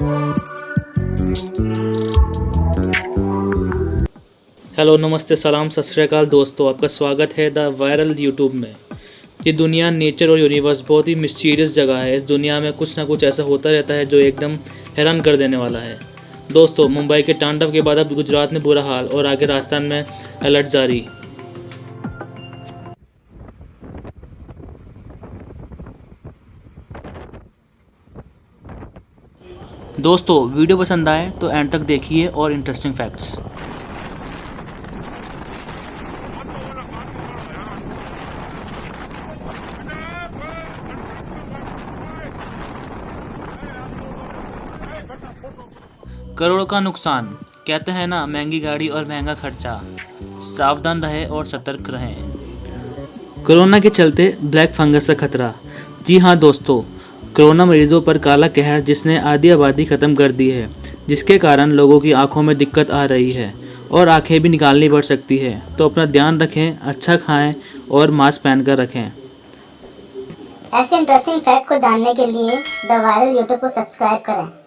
Hello, नमस्ते, सलाम, सत दोस्तों, आपका स्वागत है द वायरल यूट्यूब में। ये दुनिया, नेचर और यूनिवर्स बहुत ही मिस्टीरियस जगह है। इस दुनिया में कुछ ना कुछ ऐसा होता रहता है जो एकदम हैरान कर देने वाला है। दोस्तों, मुंबई के तांडव के बाद अब गुजरात में बुरा हाल और आगे राजस्थान में अलर्ट जारी। दोस्तों, वीडियो पसंद आए तो एंड तक देखिए और इंटरेस्टिंग फैक्ट्स करोड़ का नुकसान, कहते हैं ना, महँगी गाड़ी और महँगा खर्चा। सावधान रहे और सतर्क रहें। कोरोना के चलते ब्लैक फंगस का खतरा। जी हाँ दोस्तों कोरोना मरीजों पर काला कहर जिसने आधी आबादी ख़त्म कर दी है, जिसके कारण लोगों की आँखों में दिक्कत आ रही है और आँखें भी निकालनी पड़ सकती है। तो अपना ध्यान रखें अच्छा खाएँ और मास्क पहन कर रखें। ऐसे इंटरेस्टिंग फैक्ट को जानने के लिए द वायरल यूट्यूब को सब्सक्राइब करें।